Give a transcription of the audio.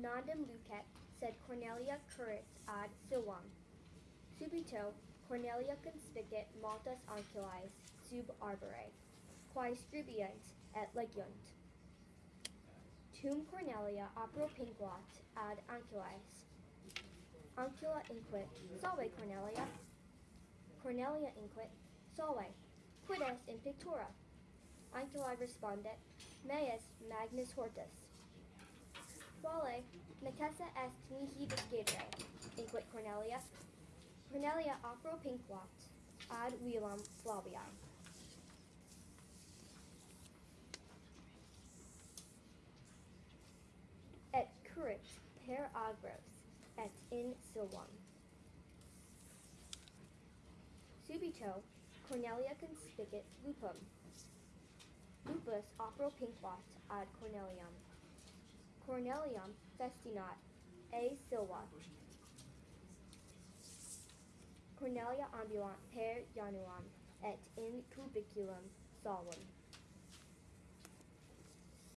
Nondum lucet, sed Cornelia currit ad silvam. Subito Cornelia conspicit multas ancillae sub arbore, quae scribiunt et legiunt. Tum Cornelia apropinquat ad ancillae. Ancilla inquit, salve Cornelia. Cornelia inquit, salve, quid est in pictura? Ancillae respondet, meus magnus hortus. Quale necessa est mihi discedere? Inquit Cornelia. Cornelia apropinquat ad velam Flaviae. Et currit per agros et in silvam. Subito Cornelia conspicit lupum. Lupus apropinquat ad Corneliam. Corneliam festinat a silva. Cornelia ambulant per Januam et in cubiculum solum.